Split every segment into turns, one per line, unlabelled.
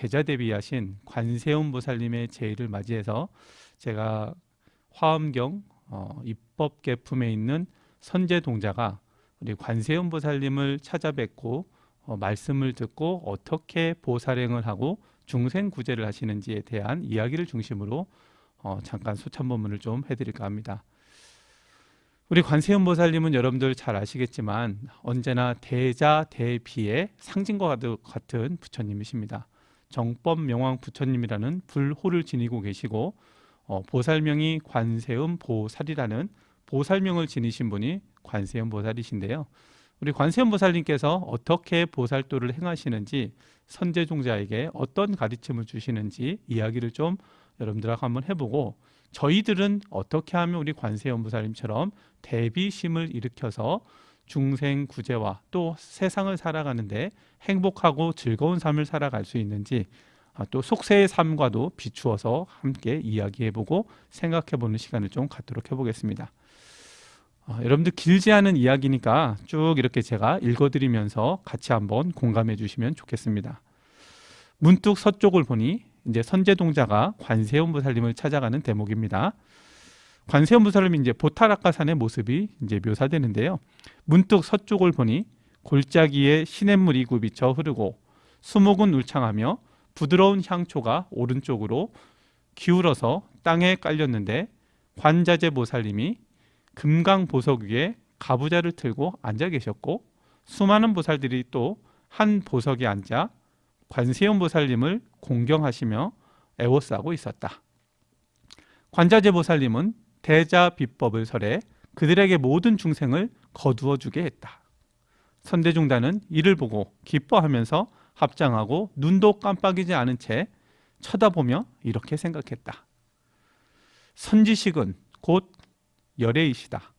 대자 대비하신 관세음 보살님의 제의를 맞이해서 제가 화엄경 어, 입법계품에 있는 선제 동자가 우리 관세음 보살님을 찾아뵙고 어, 말씀을 듣고 어떻게 보살행을 하고 중생 구제를 하시는지에 대한 이야기를 중심으로 어, 잠깐 소참본문을 좀 해드릴까 합니다. 우리 관세음 보살님은 여러분들 잘 아시겠지만 언제나 대자 대비의 상징과 같은 부처님이십니다. 정법 명왕 부처님이라는 불호를 지니고 계시고 어, 보살명이 관세음 보살이라는 보살명을 지니신 분이 관세음 보살이신데요. 우리 관세음 보살님께서 어떻게 보살도를 행하시는지 선제종자에게 어떤 가르침을 주시는지 이야기를 좀 여러분들하고 한번 해보고 저희들은 어떻게 하면 우리 관세음 보살님처럼 대비심을 일으켜서 중생 구제와 또 세상을 살아가는데 행복하고 즐거운 삶을 살아갈 수 있는지 아, 또 속세의 삶과도 비추어서 함께 이야기해보고 생각해보는 시간을 좀 갖도록 해보겠습니다. 어, 여러분들 길지 않은 이야기니까 쭉 이렇게 제가 읽어드리면서 같이 한번 공감해 주시면 좋겠습니다. 문득 서쪽을 보니 이제 선제동자가 관세음보살님을 찾아가는 대목입니다. 관세음보살님이 이제 보타락가산의 모습이 이제 묘사되는데요. 문득 서쪽을 보니 골짜기에 시냇물 이 굽이쳐 흐르고 수목은 울창하며 부드러운 향초가 오른쪽으로 기울어서 땅에 깔렸는데 관자재 보살님이 금강 보석 위에 가부좌를 틀고 앉아 계셨고 수많은 보살들이 또 한 보석에 앉아 관세음 보살님을 공경하시며 애워싸고 있었다. 관자재 보살님은 대자 비법을 설해 그들에게 모든 중생을 거두어 주게 했다. 선대중단은 이를 보고 기뻐하면서 합장하고 눈도 깜빡이지 않은 채 쳐다보며 이렇게 생각했다. 선지식은 곧 열애이시다.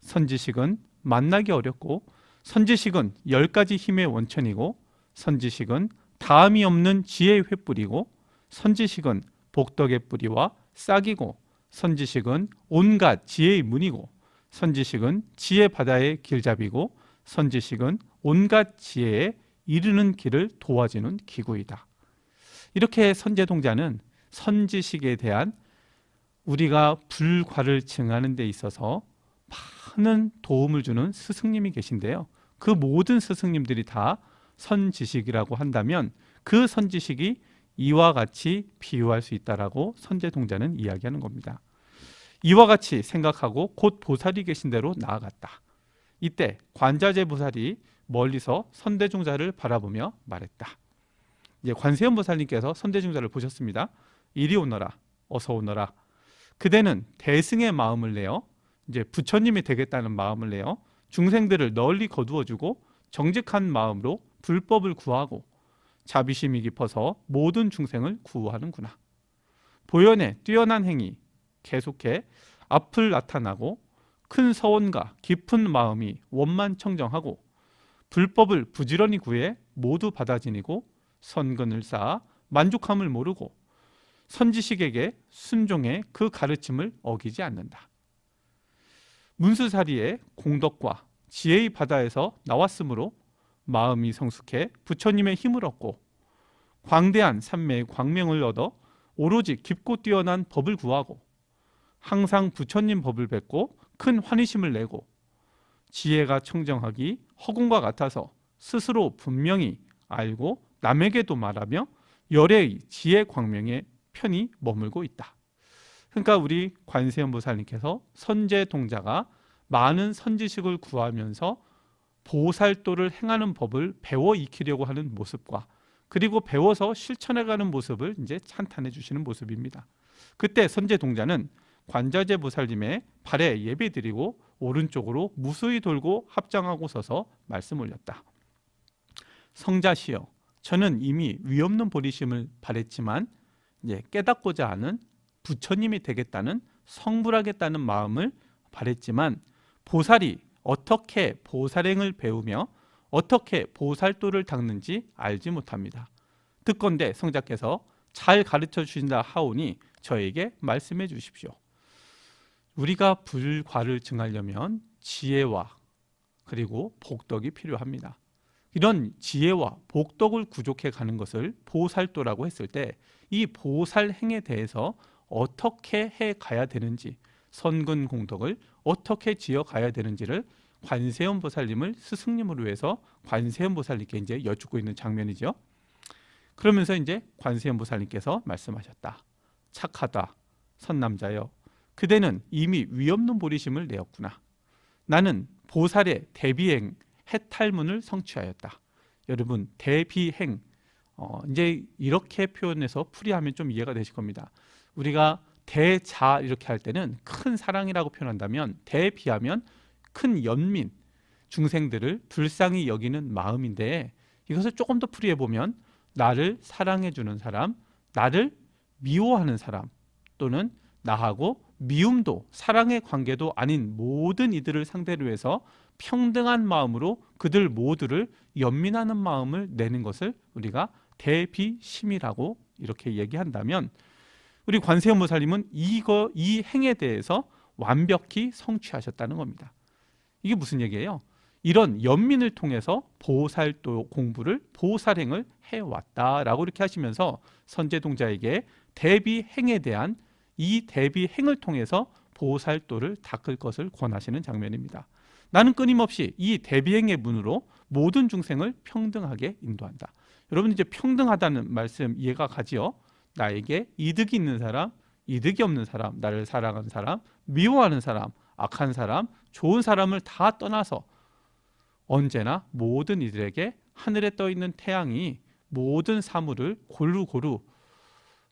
선지식은 만나기 어렵고 선지식은 열 가지 힘의 원천이고 선지식은 다음이 없는 지혜의 횃불이고 선지식은 복덕의 뿌리와 싹이고 선지식은 온갖 지혜의 문이고 선지식은 지혜 바다의 길잡이고 선지식은 온갖 지혜에 이르는 길을 도와주는 기구이다. 이렇게 선제동자는 선지식에 대한 우리가 불과를 증하는 데 있어서 많은 도움을 주는 스승님이 계신데요. 그 모든 스승님들이 다 선지식이라고 한다면 그 선지식이 이와 같이 비유할 수 있다라고 선제 동자는 이야기하는 겁니다. 이와 같이 생각하고 곧 보살이 계신 대로 나아갔다. 이때 관자재 보살이 멀리서 선대중자를 바라보며 말했다. 이제 관세음 보살님께서 선대중자를 보셨습니다. 이리 오너라, 어서 오너라. 그대는 대승의 마음을 내어 이제 부처님이 되겠다는 마음을 내어 중생들을 널리 거두어주고 정직한 마음으로 불법을 구하고 자비심이 깊어서 모든 중생을 구하는구나. 보현의 뛰어난 행위 계속해 앞을 나타나고 큰 서원과 깊은 마음이 원만 청정하고 불법을 부지런히 구해 모두 받아 지니고 선근을 쌓아 만족함을 모르고 선지식에게 순종해 그 가르침을 어기지 않는다. 문수사리의 공덕과 지혜의 바다에서 나왔으므로 마음이 성숙해 부처님의 힘을 얻고 광대한 산매의 광명을 얻어 오로지 깊고 뛰어난 법을 구하고 항상 부처님 법을 뱉고 큰 환희심을 내고 지혜가 청정하기 허공과 같아서 스스로 분명히 알고 남에게도 말하며 열애의 지혜 광명에 편히 머물고 있다. 그러니까 우리 관세음보살님께서 선제 동자가 많은 선지식을 구하면서 보살도를 행하는 법을 배워 익히려고 하는 모습과 그리고 배워서 실천해가는 모습을 이제 찬탄해 주시는 모습입니다. 그때 선제 동자는 관자재 보살님의 발에 예배드리고 오른쪽으로 무수히 돌고 합장하고 서서 말씀 올렸다. 성자시여, 저는 이미 위없는 보리심을 바랬지만 이제 깨닫고자 하는 부처님이 되겠다는 성불하겠다는 마음을 바랬지만 보살이 어떻게 보살행을 배우며 어떻게 보살도를 닦는지 알지 못합니다. 듣건대 성자께서 잘 가르쳐 주신다 하오니 저에게 말씀해 주십시오. 우리가 불과를 증하려면 지혜와 그리고 복덕이 필요합니다. 이런 지혜와 복덕을 구족해 가는 것을 보살도라고 했을 때 이 보살행에 대해서 어떻게 해 가야 되는지 선근 공덕을 어떻게 지어 가야 되는지를 관세음 보살님을 스승님으로 해서 관세음 보살님께 이제 여쭙고 있는 장면이죠. 그러면서 이제 관세음 보살님께서 말씀하셨다. 착하다. 선남자여. 그대는 이미 위없는 보리심을 내었구나. 나는 보살의 대비행 해탈문을 성취하였다. 여러분 대비행 어, 이제 이렇게 표현해서 풀이하면 좀 이해가 되실 겁니다. 우리가 대자 이렇게 할 때는 큰 사랑이라고 표현한다면 대비하면 큰 연민 중생들을 불쌍히 여기는 마음인데 이것을 조금 더 풀이해 보면 나를 사랑해 주는 사람, 나를 미워하는 사람 또는 나하고 미움도 사랑의 관계도 아닌 모든 이들을 상대로 해서 평등한 마음으로 그들 모두를 연민하는 마음을 내는 것을 우리가 대비심이라고 이렇게 얘기한다면 우리 관세음보살님은 이거 이 행에 대해서 완벽히 성취하셨다는 겁니다. 이게 무슨 얘기예요? 이런 연민을 통해서 보살도 공부를 보살행을 해왔다라고 이렇게 하시면서 선제동자에게 대비행에 대한 이 대비행을 통해서 보살도를 닦을 것을 권하시는 장면입니다. 나는 끊임없이 이 대비행의 문으로 모든 중생을 평등하게 인도한다. 여러분 이제 평등하다는 말씀 이해가 가지요? 나에게 이득이 있는 사람, 이득이 없는 사람, 나를 사랑하는 사람, 미워하는 사람, 악한 사람, 좋은 사람을 다 떠나서 언제나 모든 이들에게 하늘에 떠 있는 태양이 모든 사물을 고루고루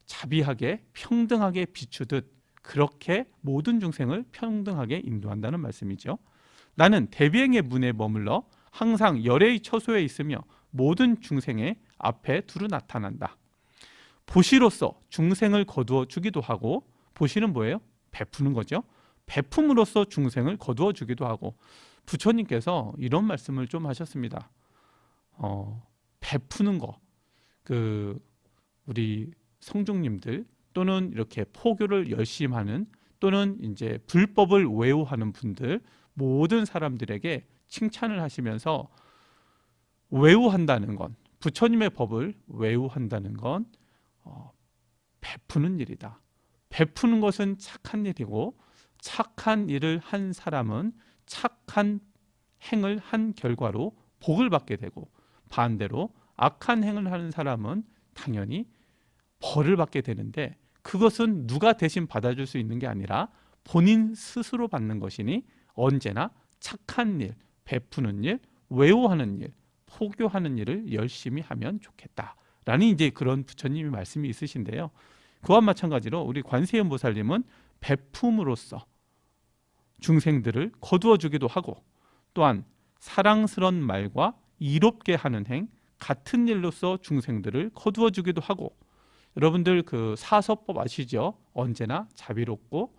자비하게 평등하게 비추듯 그렇게 모든 중생을 평등하게 인도한다는 말씀이죠. 나는 대비행의 문에 머물러 항상 열애의 처소에 있으며 모든 중생의 앞에 두루 나타난다. 보시로서 중생을 거두어 주기도 하고 보시는 뭐예요? 베푸는 거죠. 베품으로써 중생을 거두어 주기도 하고 부처님께서 이런 말씀을 좀 하셨습니다. 어, 베푸는 거. 그 우리 성중님들 또는 이렇게 포교를 열심히 하는 또는 이제 불법을 외우하는 분들 모든 사람들에게 칭찬을 하시면서 외우한다는 건 부처님의 법을 외우한다는 건 어, 베푸는 일이다. 베푸는 것은 착한 일이고 착한 일을 한 사람은 착한 행을 한 결과로 복을 받게 되고 반대로 악한 행을 하는 사람은 당연히 벌을 받게 되는데 그것은 누가 대신 받아줄 수 있는 게 아니라 본인 스스로 받는 것이니 언제나 착한 일, 베푸는 일, 외우하는 일, 포교하는 일을 열심히 하면 좋겠다 라는 이제 그런 부처님의 말씀이 있으신데요. 그와 마찬가지로 우리 관세음 보살님은 베품으로써 중생들을 거두어 주기도 하고 또한 사랑스런 말과 이롭게 하는 행 같은 일로서 중생들을 거두어 주기도 하고 여러분들 그 사서법 아시죠? 언제나 자비롭고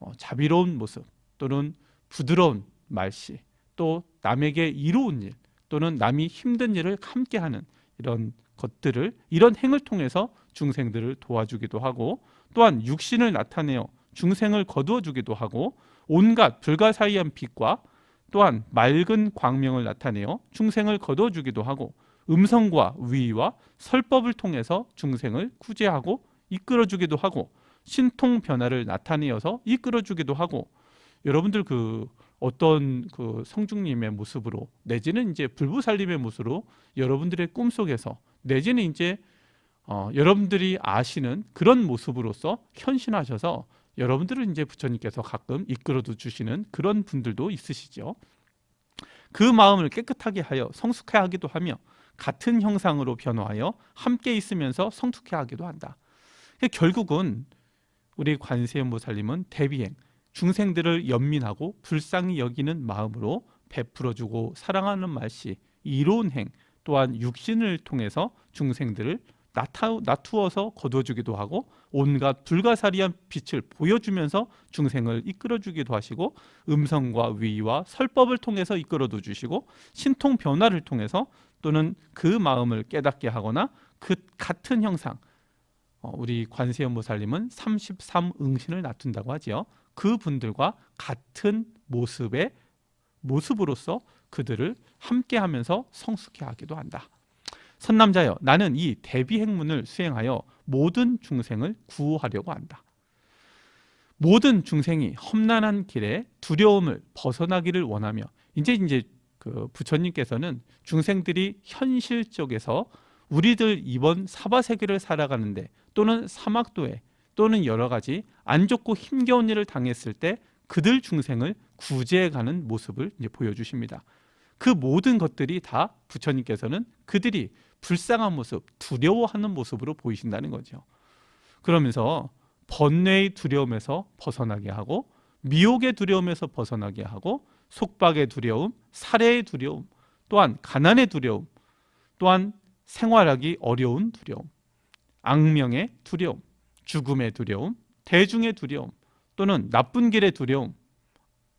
어, 자비로운 모습 또는 부드러운 말씨 또 남에게 이로운 일 또는 남이 힘든 일을 함께하는 이런 것들을 이런 행을 통해서 중생들을 도와주기도 하고 또한 육신을 나타내어 중생을 거두어 주기도 하고 온갖 불가사의한 빛과 또한 맑은 광명을 나타내어 중생을 거두어 주기도 하고 음성과 위와 설법을 통해서 중생을 구제하고 이끌어 주기도 하고 신통 변화를 나타내어서 이끌어 주기도 하고 여러분들 그 어떤 그 성중님의 모습으로 내지는 이제 불부살림의 모습으로 여러분들의 꿈속에서 내지는 이제 어, 여러분들이 아시는 그런 모습으로서 현신하셔서 여러분들은 이제 부처님께서 가끔 이끌어도 주시는 그런 분들도 있으시죠. 그 마음을 깨끗하게 하여 성숙해 하기도 하며 같은 형상으로 변화하여 함께 있으면서 성숙해 하기도 한다. 그러니까 결국은 우리 관세음보살님은 대비행, 중생들을 연민하고 불쌍히 여기는 마음으로 베풀어주고 사랑하는 말씨, 이로운 행, 또한 육신을 통해서 중생들을 나투어서 거둬주기도 하고 온갖 불가사리한 빛을 보여주면서 중생을 이끌어주기도 하시고 음성과 위와 설법을 통해서 이끌어도 주시고 신통 변화를 통해서 또는 그 마음을 깨닫게 하거나 그 같은 형상 어, 우리 관세음보살님은 33응신을 나툰다고 하지요. 그분들과 같은 모습의 모습으로서 그들을 함께하면서 성숙해 하기도 한다. 선남자여 나는 이 대비 행문을 수행하여 모든 중생을 구하려고 한다. 모든 중생이 험난한 길에 두려움을 벗어나기를 원하며 이제 이제 그 부처님께서는 중생들이 현실적에서 우리들 이번 사바세계를 살아가는데 또는 사막도에 또는 여러 가지 안 좋고 힘겨운 일을 당했을 때 그들 중생을 구제해가는 모습을 이제 보여주십니다. 그 모든 것들이 다 부처님께서는 그들이 불쌍한 모습, 두려워하는 모습으로 보이신다는 거죠. 그러면서 번뇌의 두려움에서 벗어나게 하고 미혹의 두려움에서 벗어나게 하고 속박의 두려움, 살해의 두려움, 또한 가난의 두려움, 또한 생활하기 어려운 두려움, 악명의 두려움, 죽음의 두려움, 대중의 두려움, 또는 나쁜 길의 두려움,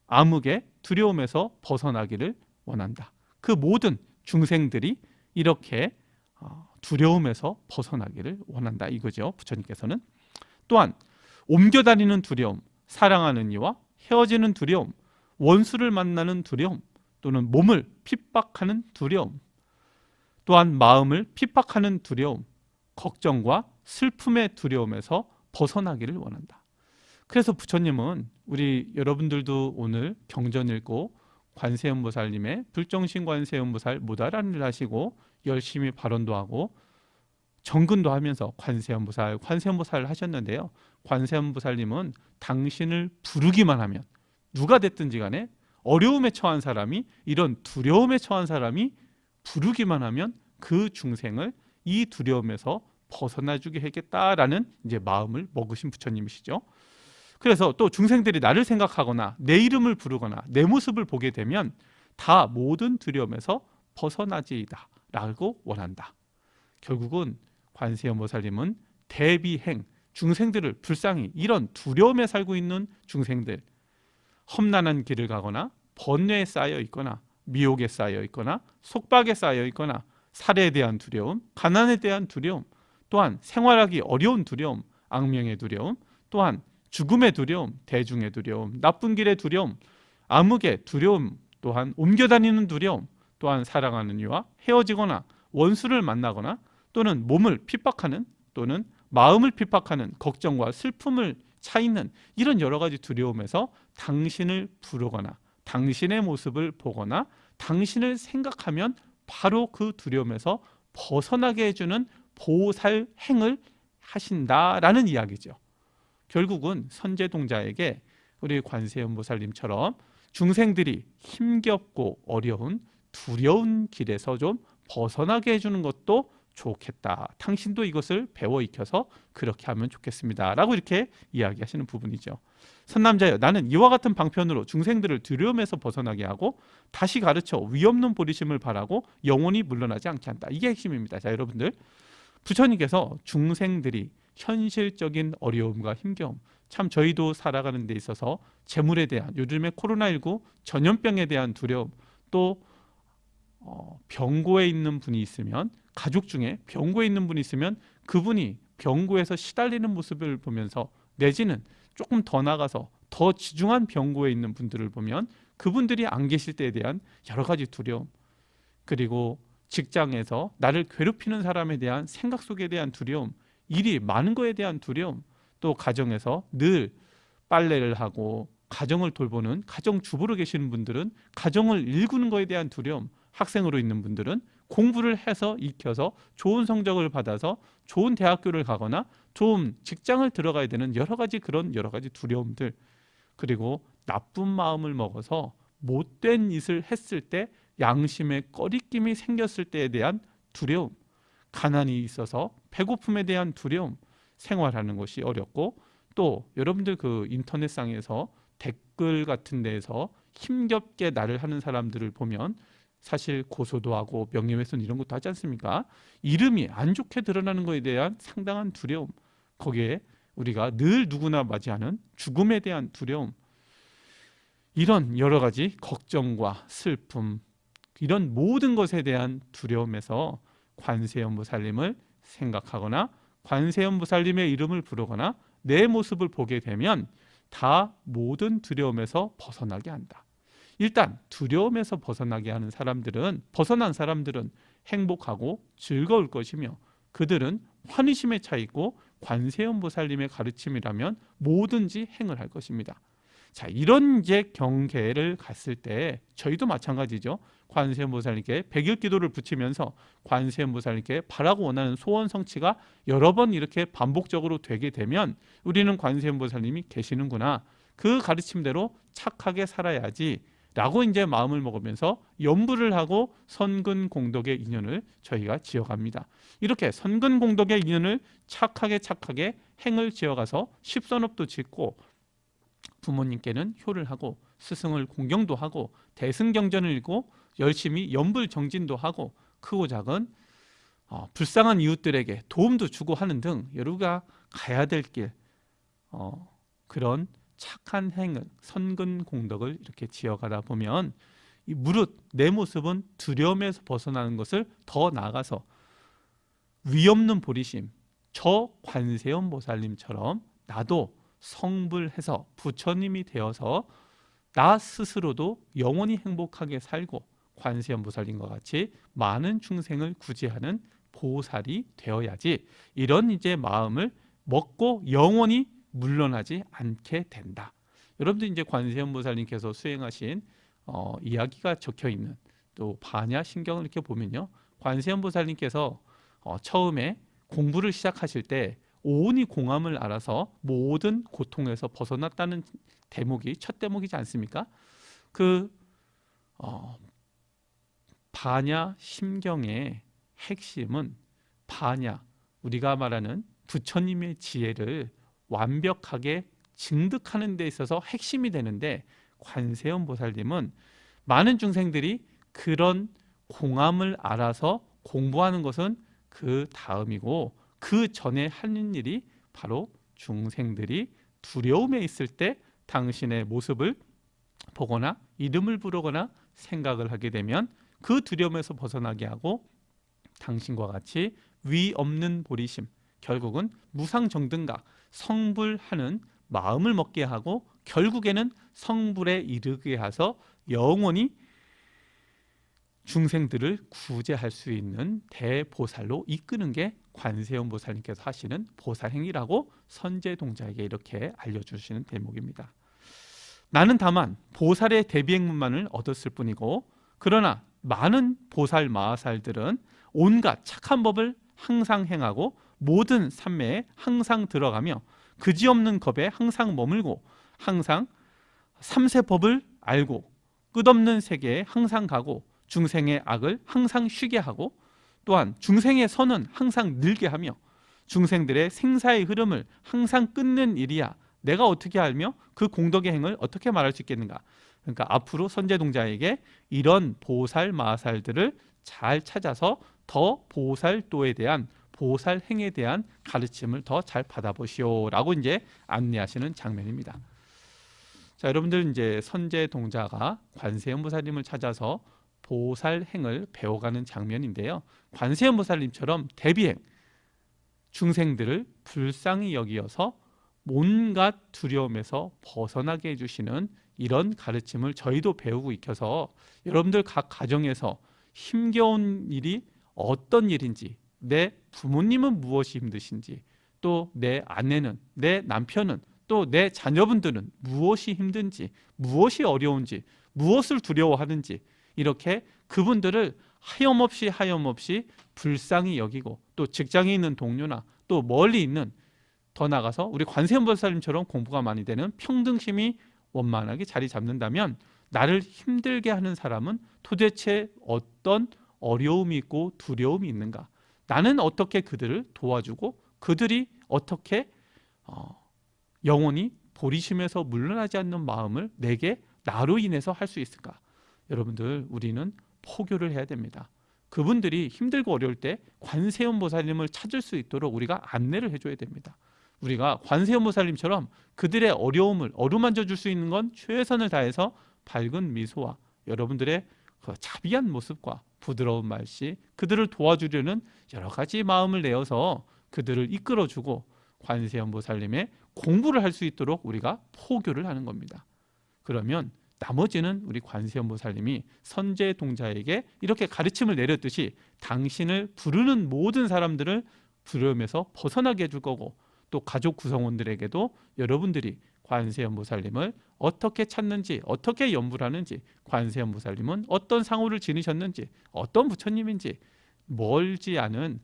암흑의 두려움에서 벗어나기를 원한다. 그 모든 중생들이 이렇게 어, 두려움에서 벗어나기를 원한다 이거죠. 부처님께서는 또한 옮겨 다니는 두려움, 사랑하는 이와 헤어지는 두려움, 원수를 만나는 두려움, 또는 몸을 핍박하는 두려움, 또한 마음을 핍박하는 두려움, 걱정과 슬픔의 두려움에서 벗어나기를 원한다. 그래서 부처님은 우리 여러분들도 오늘 경전 읽고 관세음보살님의 불정신 관세음보살 무다란을 하시고 열심히 발언도 하고 정근도 하면서 관세음보살, 관세음보살을 하셨는데요. 관세음보살님은 당신을 부르기만 하면 누가 됐든지 간에 어려움에 처한 사람이 이런 두려움에 처한 사람이 부르기만 하면 그 중생을 이 두려움에서 벗어나 주게 하겠다라는 이제 마음을 먹으신 부처님이시죠. 그래서 또 중생들이 나를 생각하거나 내 이름을 부르거나 내 모습을 보게 되면 다 모든 두려움에서 벗어나지이다 라고 원한다. 결국은 관세음보살님은 대비행 중생들을 불쌍히 이런 두려움에 살고 있는 중생들 험난한 길을 가거나 번뇌에 쌓여 있거나 미혹에 쌓여 있거나 속박에 쌓여 있거나 살해에 대한 두려움, 가난에 대한 두려움, 또한 생활하기 어려운 두려움, 악명의 두려움, 또한 죽음의 두려움, 대중의 두려움, 나쁜 길의 두려움, 암흑의 두려움, 또한 옮겨다니는 두려움, 또한 사랑하는 이와 헤어지거나 원수를 만나거나 또는 몸을 핍박하는 또는 마음을 핍박하는 걱정과 슬픔을 차 있는 이런 여러 가지 두려움에서 당신을 부르거나 당신의 모습을 보거나 당신을 생각하면 바로 그 두려움에서 벗어나게 해주는 보살 행을 하신다라는 이야기죠. 결국은 선제동자에게 우리 관세음보살님처럼 중생들이 힘겹고 어려운 두려운 길에서 좀 벗어나게 해주는 것도 좋겠다. 당신도 이것을 배워 익혀서 그렇게 하면 좋겠습니다. 라고 이렇게 이야기하시는 부분이죠. 선남자여 나는 이와 같은 방편으로 중생들을 두려움에서 벗어나게 하고 다시 가르쳐 위없는 보리심을 바라고 영원히 물러나지 않게 한다. 이게 핵심입니다. 자 여러분들 부처님께서 중생들이 현실적인 어려움과 힘겨움 참 저희도 살아가는 데 있어서 재물에 대한 요즘에 코로나19 전염병에 대한 두려움 또 어, 병고에 있는 분이 있으면 가족 중에 병고에 있는 분이 있으면 그분이 병고에서 시달리는 모습을 보면서 내지는 조금 더 나가서 더 지중한 병고에 있는 분들을 보면 그분들이 안 계실 때에 대한 여러 가지 두려움 그리고 직장에서 나를 괴롭히는 사람에 대한 생각 속에 대한 두려움 일이 많은 거에 대한 두려움 또 가정에서 늘 빨래를 하고 가정을 돌보는 가정 주부로 계시는 분들은 가정을 일구는 거에 대한 두려움 학생으로 있는 분들은 공부를 해서 익혀서 좋은 성적을 받아서 좋은 대학교를 가거나 좋은 직장을 들어가야 되는 여러 가지 그런 여러 가지 두려움들 그리고 나쁜 마음을 먹어서 못된 짓을 했을 때 양심의 꺼리낌이 생겼을 때에 대한 두려움 가난이 있어서 배고픔에 대한 두려움 생활하는 것이 어렵고 또 여러분들 그 인터넷상에서 댓글 같은 데에서 힘겹게 나를 하는 사람들을 보면 사실 고소도 하고 명예훼손 이런 것도 하지 않습니까? 이름이 안 좋게 드러나는 것에 대한 상당한 두려움 거기에 우리가 늘 누구나 맞이하는 죽음에 대한 두려움 이런 여러 가지 걱정과 슬픔 이런 모든 것에 대한 두려움에서 관세음보살님을 생각하거나 관세음보살님의 이름을 부르거나 내 모습을 보게 되면 다 모든 두려움에서 벗어나게 한다. 일단 두려움에서 벗어나게 하는 사람들은 벗어난 사람들은 행복하고 즐거울 것이며 그들은 환희심에 차 있고 관세음 보살님의 가르침이라면 뭐든지 행을 할 것입니다. 자, 이런 이제 경계를 갔을 때 저희도 마찬가지죠. 관세음 보살님께 백일 기도를 붙이면서 관세음 보살님께 바라고 원하는 소원 성취가 여러 번 이렇게 반복적으로 되게 되면 우리는 관세음 보살님이 계시는구나. 그 가르침대로 착하게 살아야지 라고 이제 마음을 먹으면서 연부를 하고 선근 공덕의 인연을 저희가 지어갑니다. 이렇게 선근 공덕의 인연을 착하게 착하게 행을 지어가서 십선업도 짓고 부모님께는 효를 하고 스승을 공경도 하고 대승경전을 읽고 열심히 연불정진도 하고 크고 작은 어, 불쌍한 이웃들에게 도움도 주고 하는 등 여러가 가야 될길 어, 그런 착한 행을 선근 공덕을 이렇게 지어가다 보면 이 무릇 내 모습은 두려움에서 벗어나는 것을 더 나아가서 위없는 보리심 저 관세음 보살님처럼 나도 성불해서 부처님이 되어서 나 스스로도 영원히 행복하게 살고 관세음 보살님과 같이 많은 중생을 구제하는 보살이 되어야지. 이런 이제 마음을 먹고 영원히 물러나지 않게 된다. 여러분들 이제 관세음 보살님께서 수행하신 어, 이야기가 적혀 있는 또 반야 신경을 이렇게 보면요. 관세음 보살님께서 어, 처음에 공부를 시작하실 때 오온이 공함을 알아서 모든 고통에서 벗어났다는 대목이 첫 대목이지 않습니까? 그 어, 반야 심경의 핵심은 반야 우리가 말하는 부처님의 지혜를 완벽하게 증득하는 데 있어서 핵심이 되는데 관세음 보살님은 많은 중생들이 그런 공함을 알아서 공부하는 것은 그 다음이고 그 전에 하는 일이 바로 중생들이 두려움에 있을 때 당신의 모습을 보거나 이름을 부르거나 생각을 하게 되면 그 두려움에서 벗어나게 하고 당신과 같이 위 없는 보리심 결국은 무상정등각 성불하는 마음을 먹게 하고 결국에는 성불에 이르게 해서 영원히 중생들을 구제할 수 있는 대보살로 이끄는 게 관세음 보살님께서 하시는 보살행위라고 선제동자에게 이렇게 알려주시는 대목입니다. 나는 다만 보살의 대비행문만을 얻었을 뿐이고 그러나 많은 보살 마하살들은 온갖 착한 법을 항상 행하고 모든 산매에 항상 들어가며 그지없는 겁에 항상 머물고 항상 삼세법을 알고 끝없는 세계에 항상 가고 중생의 악을 항상 쉬게 하고 또한 중생의 선은 항상 늘게 하며 중생들의 생사의 흐름을 항상 끊는 일이야. 내가 어떻게 알며 그 공덕의 행을 어떻게 말할 수 있겠는가? 그러니까 앞으로 선제동자에게 이런 보살 마살들을 잘 찾아서 더 보살도에 대한 보살 행에 대한 가르침을 더 잘 받아보시오라고 이제 안내하시는 장면입니다. 자, 여러분들 이제 선제 동자가 관세음보살님을 찾아서 보살 행을 배워가는 장면인데요. 관세음보살님처럼 대비행 중생들을 불쌍히 여기어서 온갖 두려움에서 벗어나게 해주시는 이런 가르침을 저희도 배우고 익혀서 여러분들 각 가정에서 힘겨운 일이 어떤 일인지 내 부모님은 무엇이 힘드신지 또 내 아내는 내 남편은 또 내 자녀분들은 무엇이 힘든지 무엇이 어려운지 무엇을 두려워하는지 이렇게 그분들을 하염없이 하염없이 불쌍히 여기고 또 직장에 있는 동료나 또 멀리 있는 더 나가서 우리 관세음보살님처럼 공부가 많이 되는 평등심이 원만하게 자리 잡는다면 나를 힘들게 하는 사람은 도대체 어떤 어려움이 있고 두려움이 있는가 나는 어떻게 그들을 도와주고 그들이 어떻게 어, 영원히 보리심에서 물러나지 않는 마음을 내게 나로 인해서 할 수 있을까? 여러분들 우리는 포교를 해야 됩니다. 그분들이 힘들고 어려울 때 관세음 보살님을 찾을 수 있도록 우리가 안내를 해줘야 됩니다. 우리가 관세음 보살님처럼 그들의 어려움을 어루만져 줄 수 있는 건 최선을 다해서 밝은 미소와 여러분들의 그 자비한 모습과 부드러운 말씨 그들을 도와주려는 여러 가지 마음을 내어서 그들을 이끌어주고 관세음보살님의 공부를 할 수 있도록 우리가 포교를 하는 겁니다. 그러면 나머지는 우리 관세음보살님이 선제 동자에게 이렇게 가르침을 내렸듯이 당신을 부르는 모든 사람들을 부르면서 벗어나게 해줄 거고 또 가족 구성원들에게도 여러분들이 관세음보살님을 어떻게 찾는지 어떻게 연부를 하는지 관세음보살님은 어떤 상호를 지니셨는지 어떤 부처님인지 멀지 않은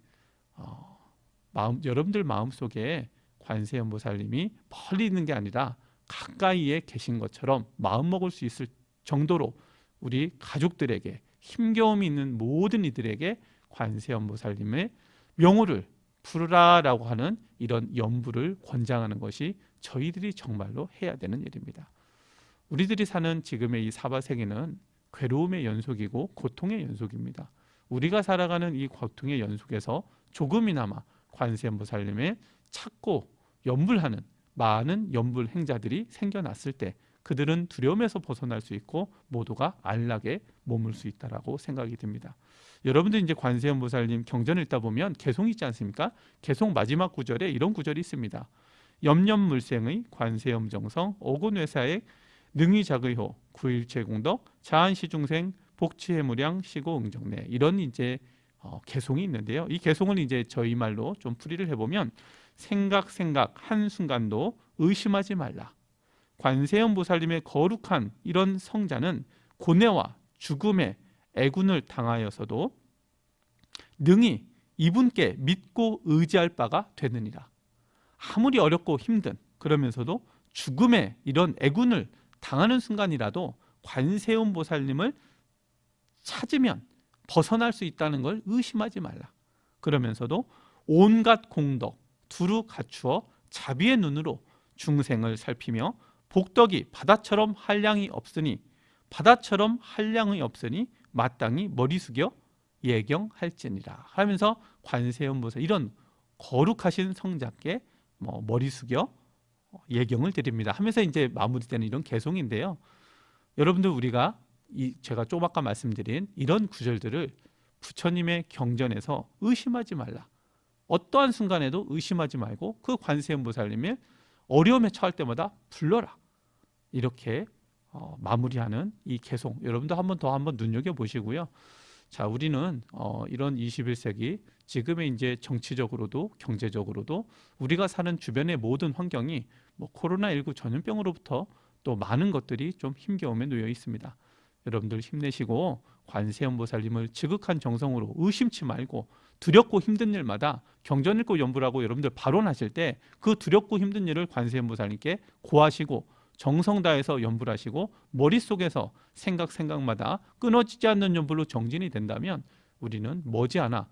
어, 마음 여러분들 마음속에 관세음보살님이 멀리 있는 게 아니라 가까이에 계신 것처럼 마음 먹을 수 있을 정도로 우리 가족들에게 힘겨움이 있는 모든 이들에게 관세음보살님의 명호를 부르라라고 하는 이런 연부를 권장하는 것이 저희들이 정말로 해야 되는 일입니다. 우리들이 사는 지금의 이 사바 세계는 괴로움의 연속이고 고통의 연속입니다. 우리가 살아가는 이 고통의 연속에서 조금이나마 관세음보살님을 찾고 연불하는 많은 연불 행자들이 생겨났을 때 그들은 두려움에서 벗어날 수 있고 모두가 안락에 머물 수 있다라고 생각이 듭니다. 여러분들 이제 관세음보살님 경전을 읽다 보면 개송 있지 않습니까? 개송 마지막 구절에 이런 구절이 있습니다. 염염물생의 관세음정성 오곤회사의 능의자의호 구일체공덕 자한시중생 복치해무량 시고응정내 이런 이제 어, 개송이 있는데요. 이 개송을 이제 저희 말로 좀 풀이를 해보면 생각 생각 한 순간도 의심하지 말라. 관세음 보살님의 거룩한 이런 성자는 고뇌와 죽음의 애군을 당하여서도 능히 이분께 믿고 의지할 바가 되느니라. 아무리 어렵고 힘든 그러면서도 죽음의 이런 애군을 당하는 순간이라도 관세음 보살님을 찾으면 벗어날 수 있다는 걸 의심하지 말라. 그러면서도 온갖 공덕 두루 갖추어 자비의 눈으로 중생을 살피며 복덕이 바다처럼 한량이 없으니 바다처럼 한량이 없으니 마땅히 머리 숙여 예경할지니라 하면서 관세음보살 이런 거룩하신 성자께 뭐 머리 숙여 예경을 드립니다 하면서 이제 마무리되는 이런 개송인데요. 여러분들 우리가 이 제가 좀 아까 말씀드린 이런 구절들을 부처님의 경전에서 의심하지 말라. 어떠한 순간에도 의심하지 말고 그 관세음보살님의 어려움에 처할 때마다 불러라. 이렇게 어, 마무리하는 이 개송 여러분도 한번 더 한번 눈여겨 보시고요. 자, 우리는 어, 이런 21세기 지금의 이제 정치적으로도 경제적으로도 우리가 사는 주변의 모든 환경이 뭐 코로나19 전염병으로부터 또 많은 것들이 좀 힘겨움에 놓여 있습니다. 여러분들 힘내시고 관세음보살님을 지극한 정성으로 의심치 말고 두렵고 힘든 일마다 경전 읽고 연불하고 여러분들 발언하실 때 그 두렵고 힘든 일을 관세음보살님께 고하시고 정성 다해서 연불 하시고 머릿속에서 생각 생각마다 끊어지지 않는 연불로 정진이 된다면 우리는 머지않아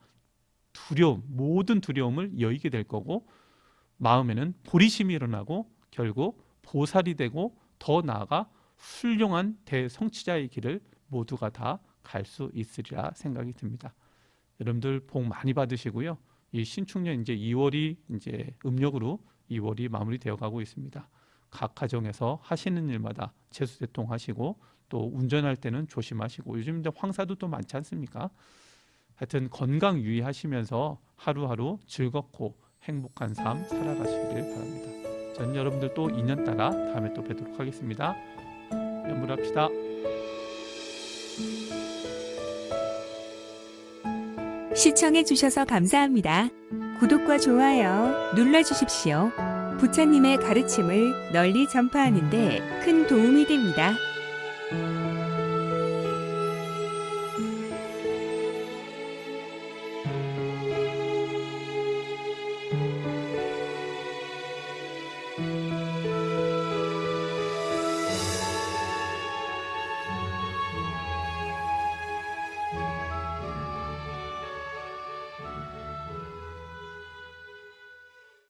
두려움 모든 두려움을 여의게 될 거고 마음에는 보리심이 일어나고 결국 보살이 되고 더 나아가 훌륭한 대성취자의 길을 모두가 다 갈 수 있으리라 생각이 듭니다. 여러분들 복 많이 받으시고요. 이 신축년 이제 2월이 이제 음력으로 2월이 마무리되어 가고 있습니다. 각 가정에서 하시는 일마다 재수대통 하시고 또 운전할 때는 조심하시고 요즘 이제 황사도 또 많지 않습니까? 하여튼 건강 유의하시면서 하루하루 즐겁고 행복한 삶 살아가시기를 바랍니다. 전 여러분들 또 2년 따라 다음에 또 뵙도록 하겠습니다. 연물합시다.
시청해 주셔서 감사합니다. 구독과 좋아요 눌러주십시오. 부처님의 가르침을 널리 전파하는 데 큰 도움이 됩니다.